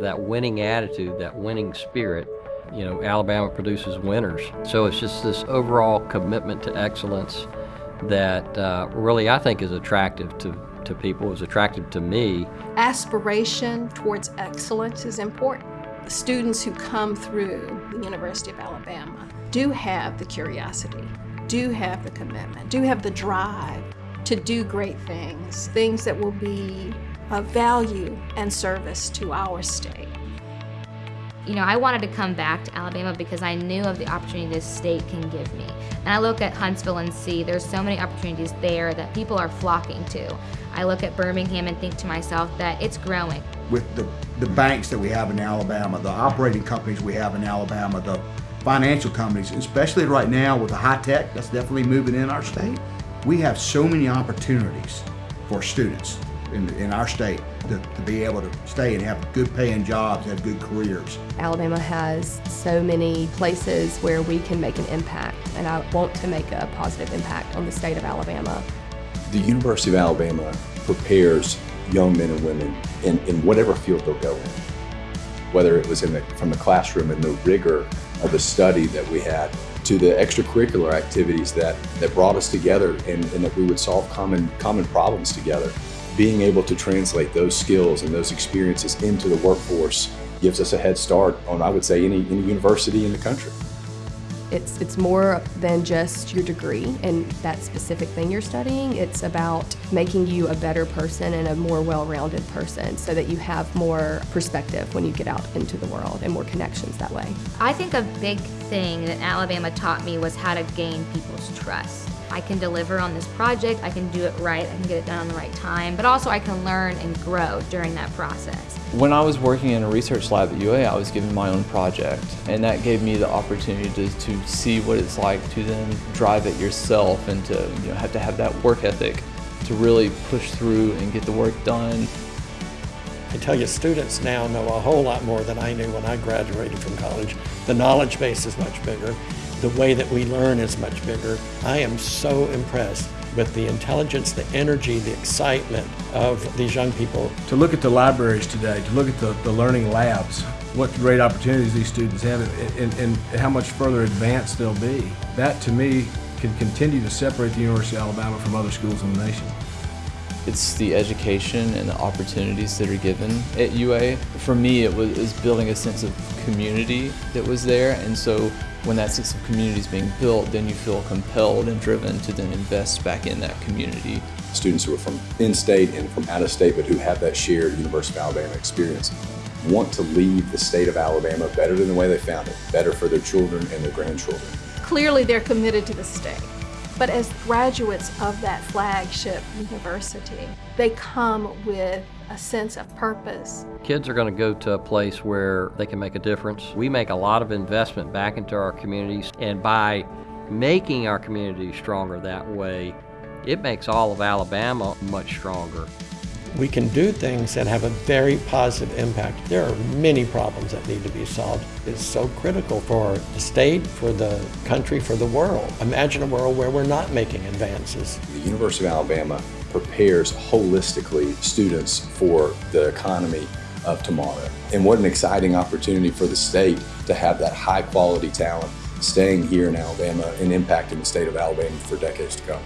That winning attitude, that winning spirit, you know, Alabama produces winners. So it's just this overall commitment to excellence that uh, really I think is attractive to, to people, is attractive to me. Aspiration towards excellence is important. The students who come through the University of Alabama do have the curiosity, do have the commitment, do have the drive to do great things, things that will be of value and service to our state. You know, I wanted to come back to Alabama because I knew of the opportunity this state can give me. And I look at Huntsville and see there's so many opportunities there that people are flocking to. I look at Birmingham and think to myself that it's growing. With the, the banks that we have in Alabama, the operating companies we have in Alabama, the financial companies, especially right now with the high tech that's definitely moving in our state, we have so many opportunities for students in, in our state to, to be able to stay and have good paying jobs, have good careers. Alabama has so many places where we can make an impact, and I want to make a positive impact on the state of Alabama. The University of Alabama prepares young men and women in, in whatever field they'll go in. Whether it was in the, from the classroom and the rigor of the study that we had to the extracurricular activities that, that brought us together and, and that we would solve common, common problems together. Being able to translate those skills and those experiences into the workforce gives us a head start on, I would say, any, any university in the country. It's, it's more than just your degree and that specific thing you're studying. It's about making you a better person and a more well-rounded person so that you have more perspective when you get out into the world and more connections that way. I think a big thing that Alabama taught me was how to gain people's trust. I can deliver on this project, I can do it right, I can get it done on the right time, but also I can learn and grow during that process. When I was working in a research lab at UA, I was given my own project, and that gave me the opportunity to, to see what it's like to then drive it yourself and to you know, have to have that work ethic to really push through and get the work done. I tell you, students now know a whole lot more than I knew when I graduated from college. The knowledge base is much bigger the way that we learn is much bigger. I am so impressed with the intelligence, the energy, the excitement of these young people. To look at the libraries today, to look at the, the learning labs, what great opportunities these students have and, and, and how much further advanced they'll be. That to me can continue to separate the University of Alabama from other schools in the nation. It's the education and the opportunities that are given at UA. For me, it was, it was building a sense of community that was there, and so when that sense of community is being built, then you feel compelled and driven to then invest back in that community. Students who are from in-state and from out-of-state, but who have that shared University of Alabama experience, want to leave the state of Alabama better than the way they found it, better for their children and their grandchildren. Clearly they're committed to the state. But as graduates of that flagship university, they come with a sense of purpose. Kids are going to go to a place where they can make a difference. We make a lot of investment back into our communities, and by making our communities stronger that way, it makes all of Alabama much stronger. We can do things that have a very positive impact. There are many problems that need to be solved. It's so critical for the state, for the country, for the world. Imagine a world where we're not making advances. The University of Alabama prepares holistically students for the economy of tomorrow. And what an exciting opportunity for the state to have that high quality talent staying here in Alabama and impacting the state of Alabama for decades to come.